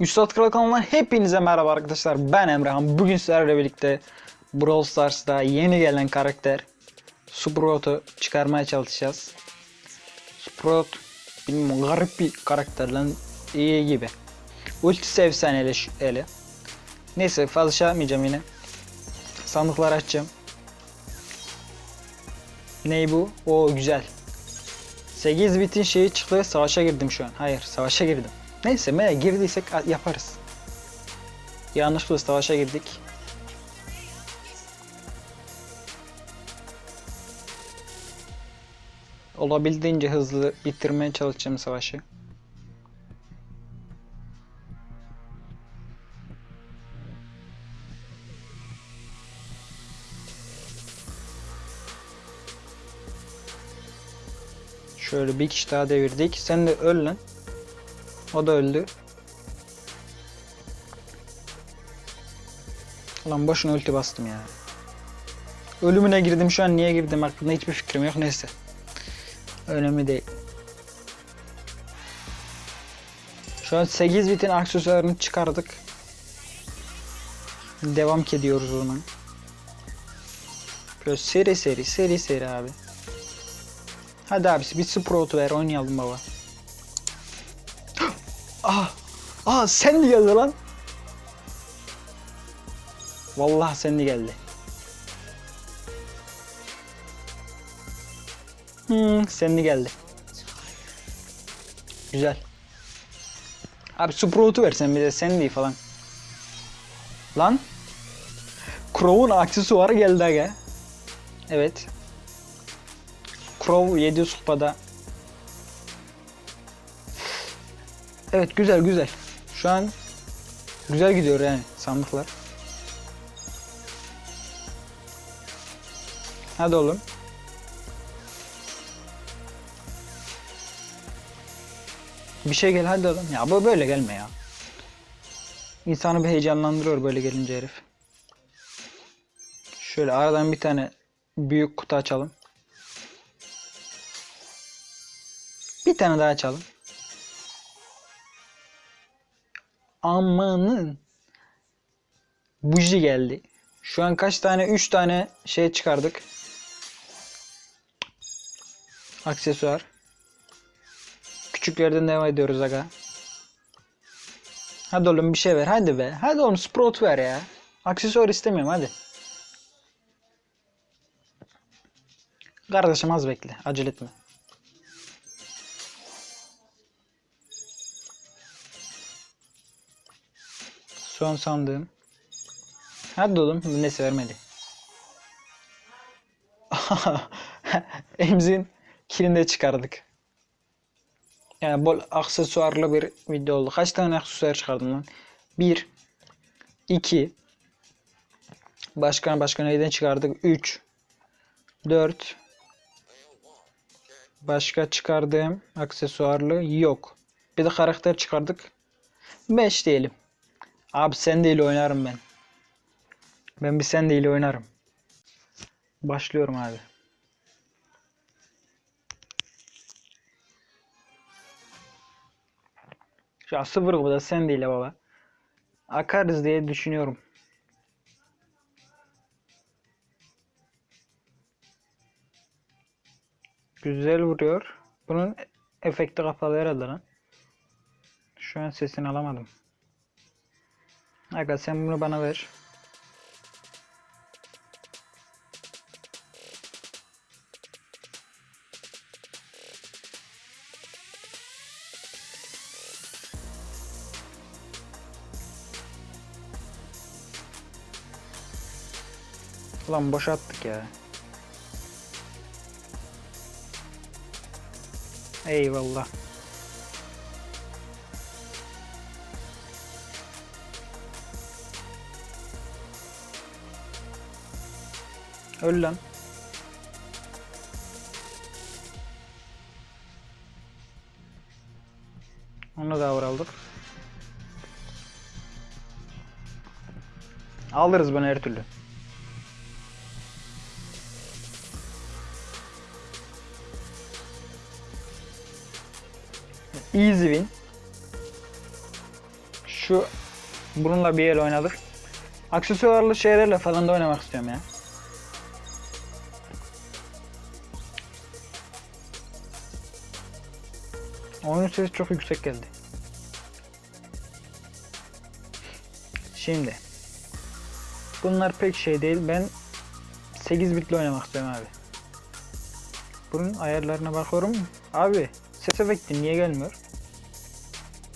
Üstad Kral kanalından hepinize merhaba arkadaşlar. Ben Emrehan. Bugün sizlerle birlikte Brawl Stars'ta yeni gelen karakter Sprout'u çıkarmaya çalışacağız. Sprout bilmiyorum garip bir karakter lan iyi gibi. Ultisi efsaneli eli. Neyse fazla şey yapmayacağım yine. Sandıkları açacağım. Ney bu? O güzel. 8 bitin şeyi çıktı. Savaşa girdim şu an. Hayır, savaşa girdim. Neyse, me girdiysek yaparız. Yanlışlıkla savaşa girdik. Olabildiğince hızlı bitirmeye çalışacağım savaşı. Şöyle bir kişi daha devirdik. Sen de öl lan. O da öldü. Lan boşuna ulti bastım ya. Ölümüne girdim şu an niye girdim hakkında hiçbir fikrim yok neyse. Önemli değil. Şu an 8 bitin aksesuarını çıkardık. Devam ediyoruz ona. Böyle seri seri seri seri abi. Hadi abisi bir Sprout ver oynayalım baba. Ah! Ah sen de geldi lan. Vallahi sen de geldi. Hmm, sen de geldi. Güzel. Abi Sprout'u versen sen değil falan. Lan. Crow'un aksesuarı geldi aga. Evet. Crow 7 kupada. Evet güzel güzel. Şu an güzel gidiyor yani sandıklar. Hadi oğlum. Bir şey gel hadi oğlum. Ya bu böyle gelme ya. İnsanı bir heyecanlandırıyor böyle gelince herif. Şöyle aradan bir tane büyük kutu açalım. Bir tane daha açalım. Amanın. Buji geldi. Şu an kaç tane? 3 tane şey çıkardık. Aksesuar. Küçüklerden devam ediyoruz aga. Hadi oğlum bir şey ver. Hadi be. Hadi oğlum Sprout ver ya. Aksesuar istemiyorum hadi. Kardeşim az bekle. Acele etme. Son sandığım. Hadi oğlum. Neyse vermedi. Emzin kilini çıkardık. Yani bol aksesuarlı bir video oldu. Kaç tane aksesuar çıkardım lan? 1 2 Başka başka neyden çıkardık? 3 4 Başka çıkardığım aksesuarlı yok. Bir de karakter çıkardık. 5 diyelim. Abi sen değil oynarım ben. Ben bir sen değil oynarım. Başlıyorum abi. Şu an sıfır bu da sen değil baba. Akarız diye düşünüyorum. Güzel vuruyor. Bunun efekti kapalı herhalde lan. Şu an sesini alamadım. Aga sen bunu bana ver. Ulan boşalttık ya. Eyvallah. Öl lan. Onu da aldık. Alırız bunu her türlü. Easy win. şu bununla bir el oynadık. Aksesuarlı şeylerle falan da oynamak istiyorum ya. Oyun sesi çok yüksek geldi. Şimdi. Bunlar pek şey değil. Ben 8 bitle oynamak istiyorum abi. Bunun ayarlarına bakıyorum. Abi ses efekti niye gelmiyor?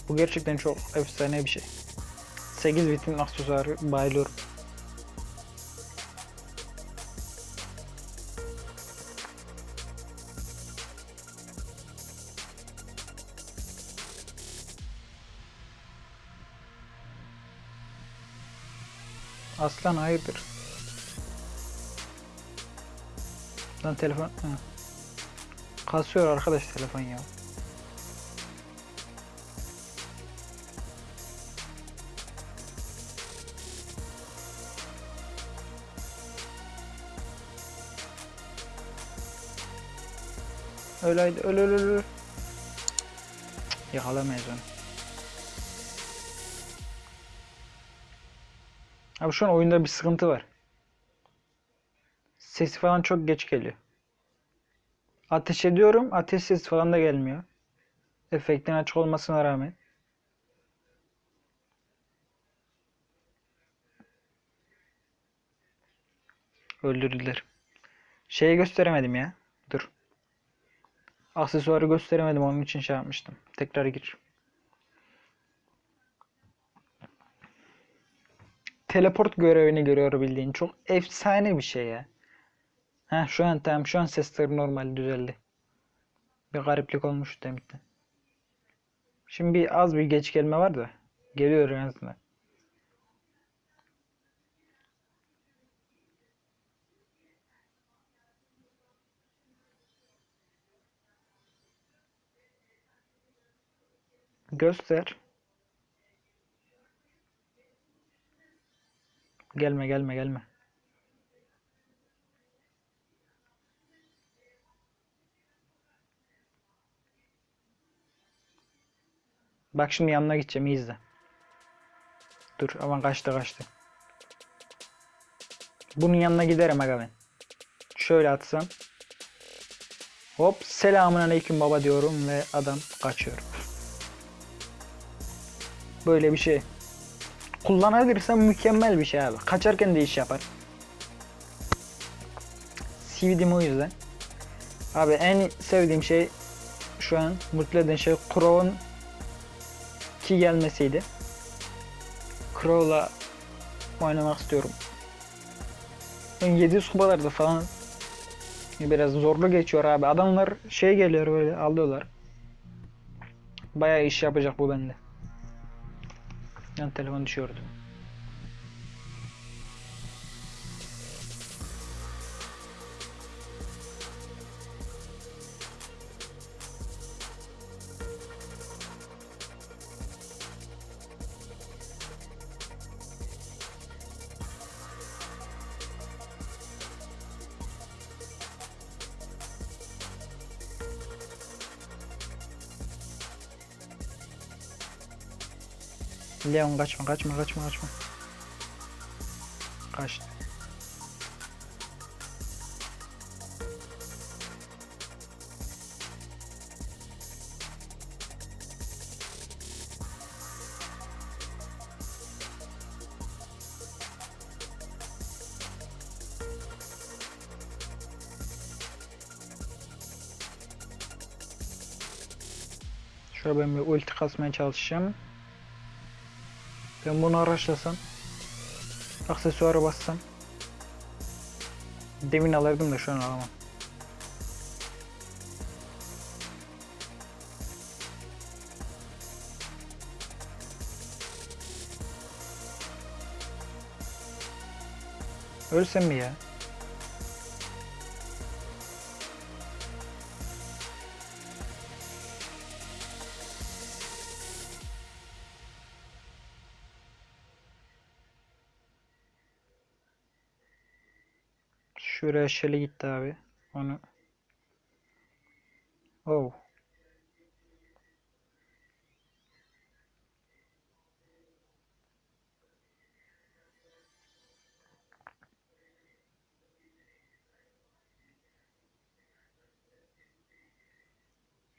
Bu gerçekten çok efsane bir şey. 8 bitin aksesuarı bayılıyorum. Aslan hayırdır? Lan telefon... Ha. Kasıyor arkadaş telefon ya. Haydi öl öl öl öl. Yakalamayız onu. Abi şu an oyunda bir sıkıntı var. Sesi falan çok geç geliyor. Ateş ediyorum, ateş sesi falan da gelmiyor. Efektin açık olmasına rağmen. Öldürdüler. Şeyi gösteremedim ya. Dur. Aksesuarı gösteremedim onun için şey yapmıştım. Tekrar gir. Teleport görevini görüyor bildiğin. Çok efsane bir şey ya. Ha şu an tamam şu an sesleri normal düzeldi. Bir gariplik olmuş demişti. Şimdi bir az bir geç gelme var da geliyor en azından. Göster. Gelme gelme gelme. Bak şimdi yanına gideceğim iyi izle. Dur aman kaçtı kaçtı. Bunun yanına giderim aga ben. Şöyle atsam. Hop selamun aleyküm baba diyorum ve adam kaçıyor. Böyle bir şey. Kullanabilirsem mükemmel bir şey abi. Kaçarken de iş yapar. CV'dim o yüzden. Abi en sevdiğim şey şu an mutlu eden şey Crow'un ki gelmesiydi. Crow'la oynamak istiyorum. Ben 700 kupalarda falan biraz zorlu geçiyor abi. Adamlar şey geliyor böyle alıyorlar. Bayağı iş yapacak bu bende. Yan telefon Leon kaçma kaçma kaçma kaçma. Kaçtı. Şöyle ben bir ulti kasmaya çalışacağım. Ben bunu araçlasam aksesuara bassam demin alırdım da şu an alamam. Ölsem mi ya? Şuraya şeli gitti abi. Onu. Oh.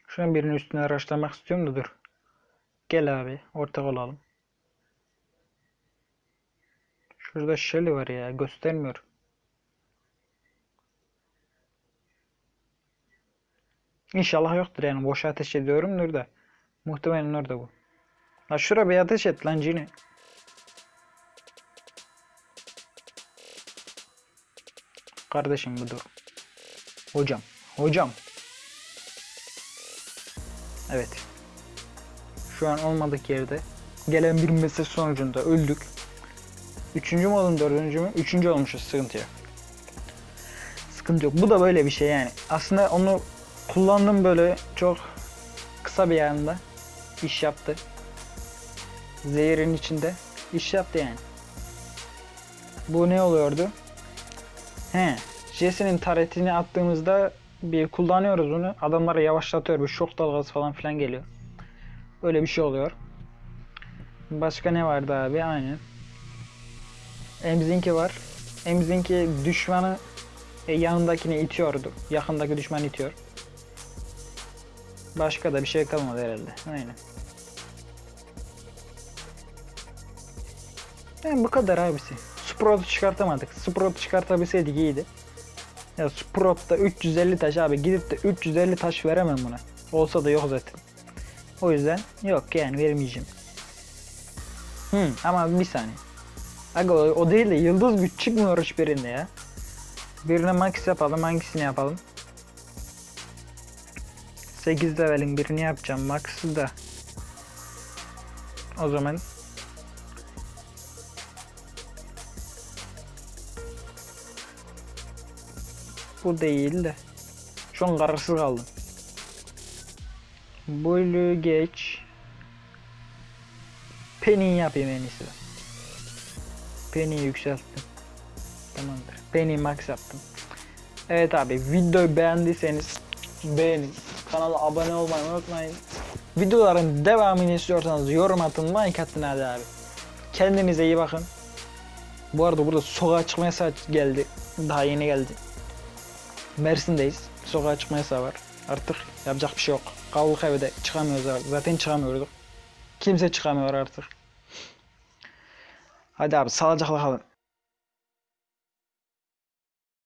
Şu an birinin üstüne araçlamak istiyorum da dur. Gel abi ortak olalım. Şurada Shelly var ya göstermiyor. İnşallah yoktur yani boşa ateş ediyorumdur da. Muhtemelen orada bu. La şura bir ateş et lan Cini. Kardeşim bu dur. Hocam. Hocam. Evet. Şu an olmadık yerde. Gelen bir mesaj sonucunda öldük. Üçüncü mü oldum dördüncü mü? Üçüncü olmuşuz sıkıntı yok. Sıkıntı yok. Bu da böyle bir şey yani. Aslında onu kullandım böyle çok kısa bir anda. iş yaptı. Zehirin içinde iş yaptı yani. Bu ne oluyordu? He, Jesse'nin taretini attığımızda bir kullanıyoruz onu. Adamları yavaşlatıyor. Bir şok dalgası falan filan geliyor. Öyle bir şey oluyor. Başka ne vardı abi? Aynen. Emzinki var. Emzinki düşmanı e, yanındakini itiyordu. Yakındaki düşman itiyor. Başka da bir şey kalmadı herhalde. Aynen. Yani bu kadar abisi. Sprout'u çıkartamadık. Sprout'u çıkartabilseydik iyiydi. Ya Sprout'ta 350 taş abi gidip de 350 taş veremem buna. Olsa da yok zaten. O yüzden yok yani vermeyeceğim. Hı, ama bir saniye. Aga o, o değil de yıldız güç çıkmıyor hiçbirinde ya. Birine max yapalım hangisini yapalım? 8 levelin birini yapacağım max'ı da. O zaman Bu değil de. Şu an kararsız kaldım. Bunu geç. Penny yapayım en iyisi. Penny'yi yükselttim. Tamamdır. Penny max yaptım. Evet abi videoyu beğendiyseniz beğenin. Kanala abone olmayı unutmayın. Videoların devamını istiyorsanız yorum atın, like atın hadi abi. Kendinize iyi bakın. Bu arada burada sokağa çıkma yasağı geldi. Daha yeni geldi. Mersin'deyiz. Sokağa çıkma yasağı var. Artık yapacak bir şey yok. Kaldık evde çıkamıyoruz abi. Zaten çıkamıyorduk. Kimse çıkamıyor artık. Hadi abi sağlıcakla kalın.